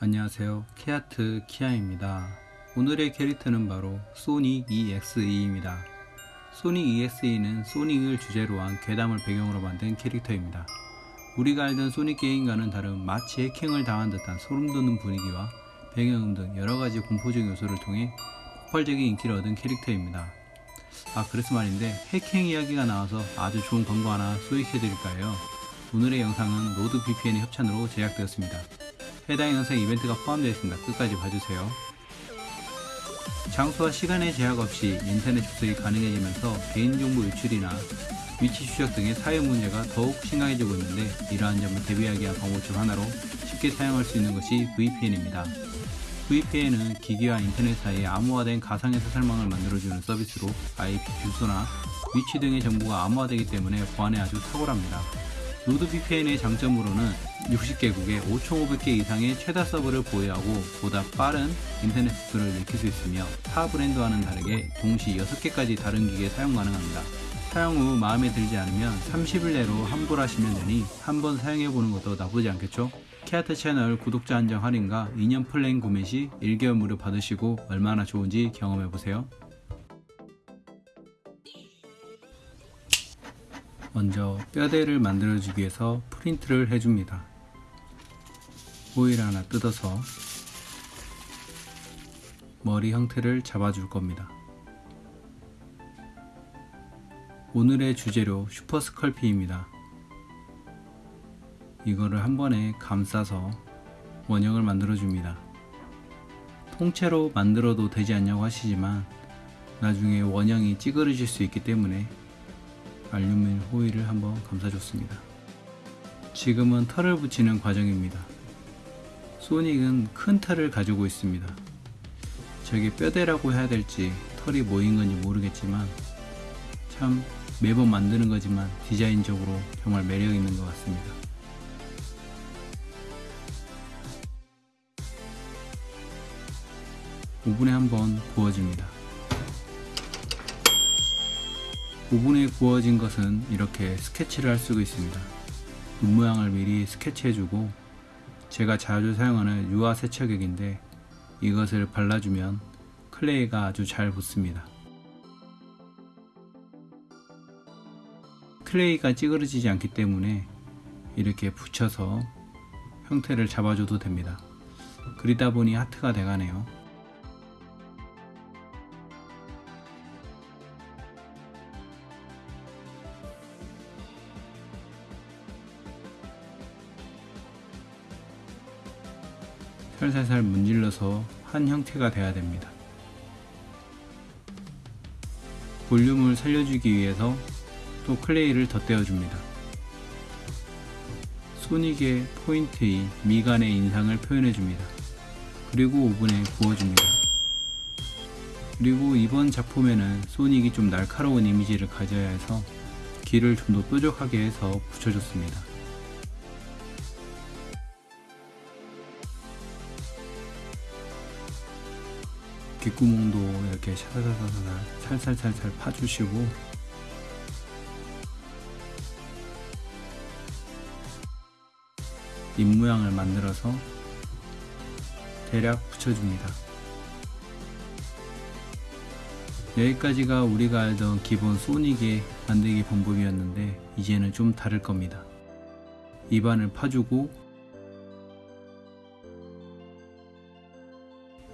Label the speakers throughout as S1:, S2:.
S1: 안녕하세요. 케아트 키아입니다. 오늘의 캐릭터는 바로 소닉 EXE입니다. 소닉 EXE는 소닉을 주제로 한 괴담을 배경으로 만든 캐릭터입니다. 우리가 알던 소닉 게임과는 다른 마치 해킹을 당한 듯한 소름돋는 분위기와 배경음 등 여러가지 공포적 요소를 통해 폭발적인 인기를 얻은 캐릭터입니다. 아 그래서 말인데 해킹 이야기가 나와서 아주 좋은 광고 하나 소개해드릴까요? 오늘의 영상은 NordVPN의 협찬으로 제작되었습니다 해당 영상 이벤트가 포함되어 있습니다. 끝까지 봐주세요. 장소와 시간의 제약 없이 인터넷 접속이 가능해지면서 개인정보 유출이나 위치 추적 등의 사회 문제가 더욱 심각해지고 있는데 이러한 점을 대비하기 위한 방법 중 하나로 쉽게 사용할 수 있는 것이 VPN입니다. VPN은 기기와 인터넷 사이에 암호화된 가상의 사설망을 만들어주는 서비스로 IP 주소나 위치 등의 정보가 암호화되기 때문에 보안에 아주 탁월합니다. 노드VPN의 장점으로는 60개국에 5,500개 이상의 최다 서버를 보유하고 보다 빠른 인터넷 속도를 느낄 수 있으며 타 브랜드와는 다르게 동시 6개까지 다른 기기에 사용 가능합니다. 사용 후 마음에 들지 않으면 30일 내로 환불하시면 되니 한번 사용해보는 것도 나쁘지 않겠죠? 케아트 채널 구독자 한정 할인과 2년 플랜 구매 시 1개월 무료 받으시고 얼마나 좋은지 경험해보세요. 먼저 뼈대를 만들어주기 위해서 프린트를 해줍니다. 호일 하나 뜯어서 머리 형태를 잡아줄 겁니다. 오늘의 주재료 슈퍼 스컬피입니다. 이거를 한 번에 감싸서 원형을 만들어 줍니다. 통째로 만들어도 되지 않냐고 하시지만 나중에 원형이 찌그러질 수 있기 때문에 알루미늄 호일을 한번 감싸줬습니다. 지금은 털을 붙이는 과정입니다. 소닉은 큰 털을 가지고 있습니다. 저게 뼈대라고 해야 될지 털이 모인 건지 모르겠지만 참 매번 만드는 거지만 디자인적으로 정말 매력 있는 것 같습니다. 오븐에 한번 구워줍니다. 오븐에 구워진 것은 이렇게 스케치를 할 수가 있습니다. 눈 모양을 미리 스케치해주고 제가 자주 사용하는 유화 세척액인데 이것을 발라주면 클레이가 아주 잘 붙습니다. 클레이가 찌그러지지 않기 때문에 이렇게 붙여서 형태를 잡아줘도 됩니다. 그리다 보니 하트가 돼가네요. 살살살 문질러서 한 형태가 돼야 됩니다. 볼륨을 살려주기 위해서 또 클레이를 덧대어 줍니다. 소닉의 포인트인 미간의 인상을 표현해 줍니다. 그리고 오븐에 구워줍니다. 그리고 이번 작품에는 소닉이 좀 날카로운 이미지를 가져야 해서 길을 좀더 뾰족하게 해서 붙여줬습니다. 귓구멍도 이렇게 샤사사사살 살살살살 파주시고 입 모양을 만들어서 대략 붙여줍니다. 여기까지가 우리가 알던 기본 소닉의 만들기 방법이었는데 이제는 좀 다를 겁니다. 입안을 파주고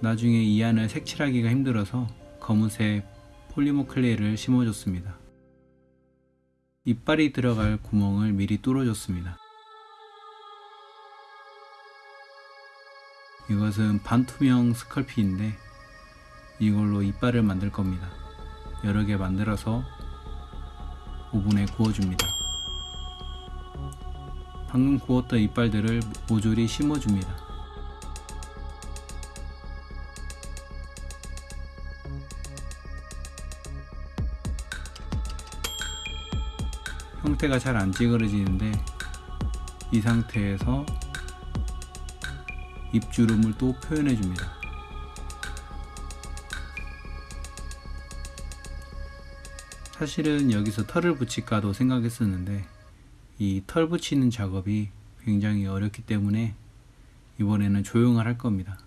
S1: 나중에 이 안을 색칠하기가 힘들어서 검은색 폴리머 클레이를 심어줬습니다. 이빨이 들어갈 구멍을 미리 뚫어줬습니다. 이것은 반투명 스컬피인데 이걸로 이빨을 만들 겁니다. 여러 개 만들어서 오븐에 구워줍니다. 방금 구웠던 이빨들을 모조리 심어줍니다. 형태가 잘 안 찌그러지는데 이 상태에서 입주름을 또 표현해 줍니다 사실은 여기서 털을 붙일까도 생각했었는데 이 털 붙이는 작업이 굉장히 어렵기 때문에 이번에는 조용을 할 겁니다.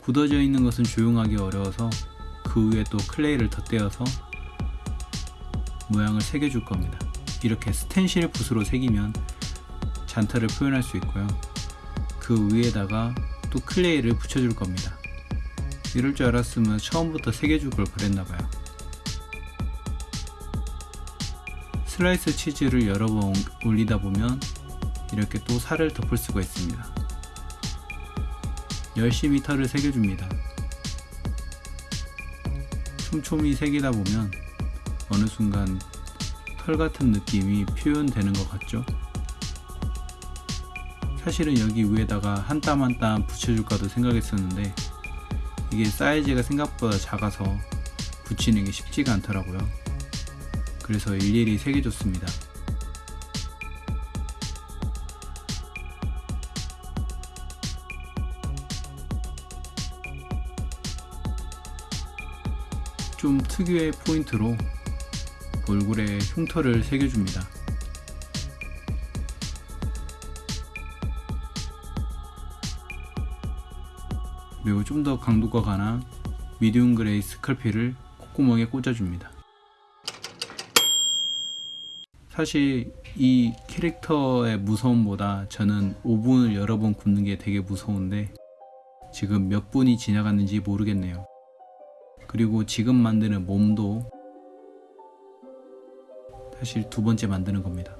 S1: 굳어져 있는 것은 조용하기 어려워서 그 위에 또 클레이를 덧대어서 모양을 새겨줄 겁니다. 이렇게 스텐실 붓으로 새기면 잔타를 표현할 수 있고요. 그 위에다가 또 클레이를 붙여줄 겁니다. 이럴 줄 알았으면 처음부터 새겨줄 걸 그랬나봐요. 슬라이스 치즈를 여러 번 올리다 보면 이렇게 또 살을 덮을 수가 있습니다. 열심히 털을 새겨줍니다. 촘촘히 새기다 보면 어느 순간 털 같은 느낌이 표현되는 것 같죠? 사실은 여기 위에다가 한 땀 한 땀 붙여줄까도 생각했었는데 이게 사이즈가 생각보다 작아서 붙이는 게 쉽지가 않더라고요. 그래서 일일이 새겨줬습니다. 좀 특유의 포인트로 얼굴에 흉터를 새겨줍니다. 그리고 좀 더 강도가 강한 medium gray Sculpey를 콧구멍에 꽂아줍니다. 사실 이 캐릭터의 무서움보다 저는 오븐을 여러 번 굽는 게 되게 무서운데 지금 몇 분이 지나갔는지 모르겠네요. 그리고 지금 만드는 몸도 사실 두 번째 만드는 겁니다.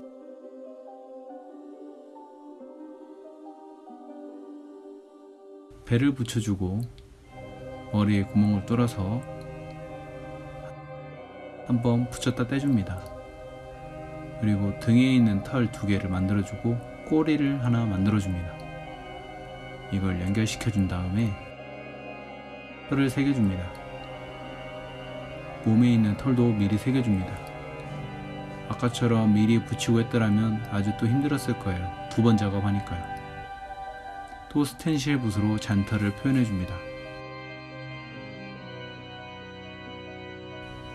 S1: 배를 붙여주고 머리에 구멍을 뚫어서 한번 붙였다 떼줍니다. 그리고 등에 있는 털 두 개를 만들어주고 꼬리를 하나 만들어줍니다. 이걸 연결시켜준 다음에 털을 새겨줍니다. 몸에 있는 털도 미리 새겨줍니다. 아까처럼 미리 붙이고 했더라면 아주 또 힘들었을 거예요. 두 번 작업하니까요. 또 스텐실 붓으로 잔털을 표현해줍니다.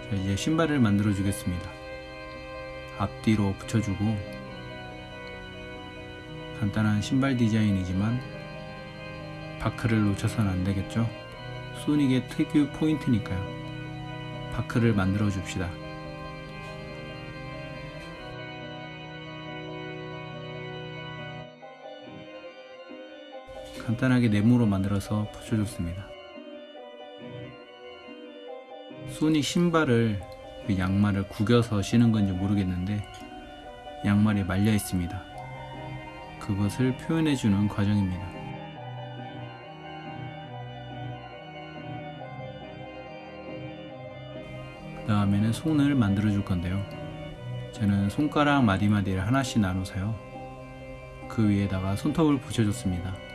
S1: 자, 이제 신발을 만들어 주겠습니다. 앞뒤로 붙여주고 간단한 신발 디자인이지만 바크를 놓쳐서는 안되겠죠. 소닉의 특유 포인트니까요. 바크를 만들어 줍시다. 간단하게 네모로 만들어서 붙여줬습니다. 소닉 신발을 그 양말을 구겨서 신은 건지 모르겠는데 양말이 말려 있습니다. 그것을 표현해주는 과정입니다. 그 다음에는 손을 만들어 줄 건데요. 저는 손가락 마디마디를 하나씩 나눠서요. 그 위에다가 손톱을 붙여줬습니다.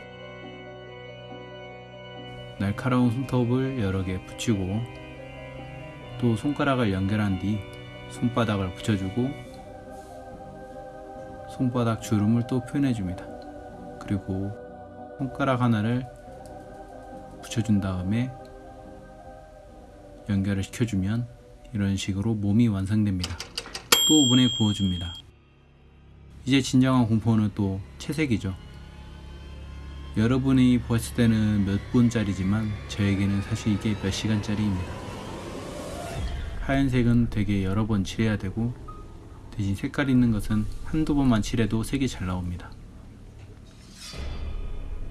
S1: 날카로운 손톱을 여러 개 붙이고 또 손가락을 연결한 뒤 손바닥을 붙여주고 손바닥 주름을 또 표현해줍니다. 그리고 손가락 하나를 붙여준 다음에 연결을 시켜주면 이런 식으로 몸이 완성됩니다. 또 오븐에 구워줍니다. 이제 진정한 공포는 또 채색이죠. 여러분이 보았을 때는 몇 분짜리지만 저에게는 사실 이게 몇 시간짜리입니다. 하얀색은 되게 여러 번 칠해야 되고 대신 색깔 있는 것은 한두 번만 칠해도 색이 잘 나옵니다.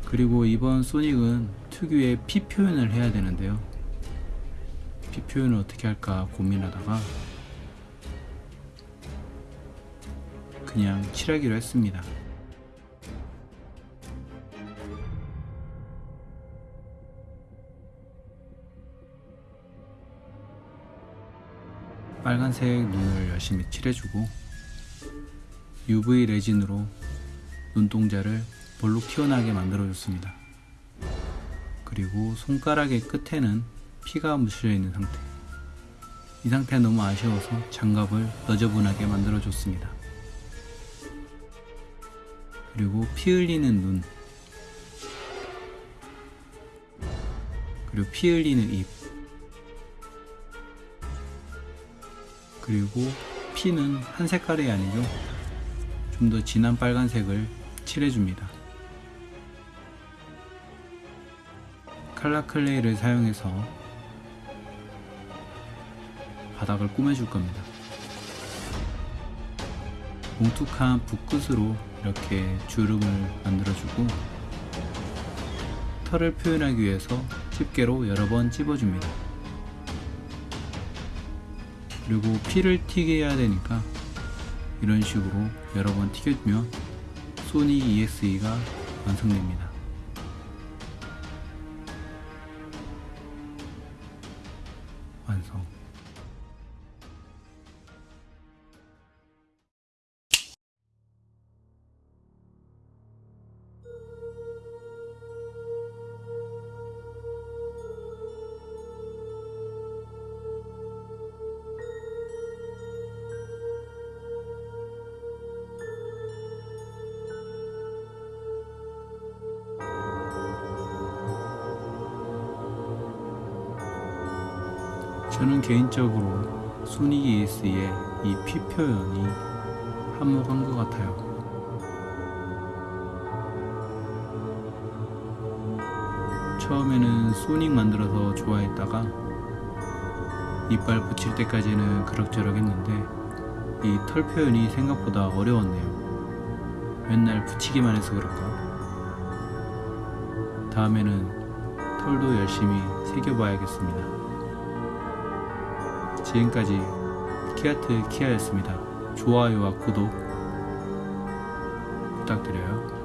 S1: 그리고 이번 소닉은 특유의 피 표현을 해야 되는데요. 피 표현을 어떻게 할까 고민하다가 그냥 칠하기로 했습니다. 빨간색 눈을 열심히 칠해주고 UV 레진으로 눈동자를 볼록 튀어나게 만들어 줬습니다. 그리고 손가락의 끝에는 피가 묻혀 있는 상태. 이 상태가 너무 아쉬워서 장갑을 너저분하게 만들어 줬습니다. 그리고 피 흘리는 눈. 그리고 피 흘리는 입. 그리고 피는 한 색깔이 아니죠. 좀 더 진한 빨간색을 칠해줍니다. 칼라 클레이를 사용해서 바닥을 꾸며줄 겁니다. 뭉툭한 붓끝으로 이렇게 주름을 만들어주고 털을 표현하기 위해서 집게로 여러 번 찝어줍니다. 그리고 피를 튀게 해야 되니까 이런 식으로 여러 번 튀겨주면 소니 EXE가 완성됩니다. 저는 개인적으로 소니 ES의 이피 표현이 한몫한 것 같아요. 처음에는 소닉 만들어서 좋아했다가 이빨 붙일 때까지는 그럭저럭 했는데 이 털 표현이 생각보다 어려웠네요. 맨날 붙이기만 해서 그럴까? 다음에는 털도 열심히 새겨봐야겠습니다. 지금까지 키아트 키아였습니다. 좋아요와 구독 부탁드려요.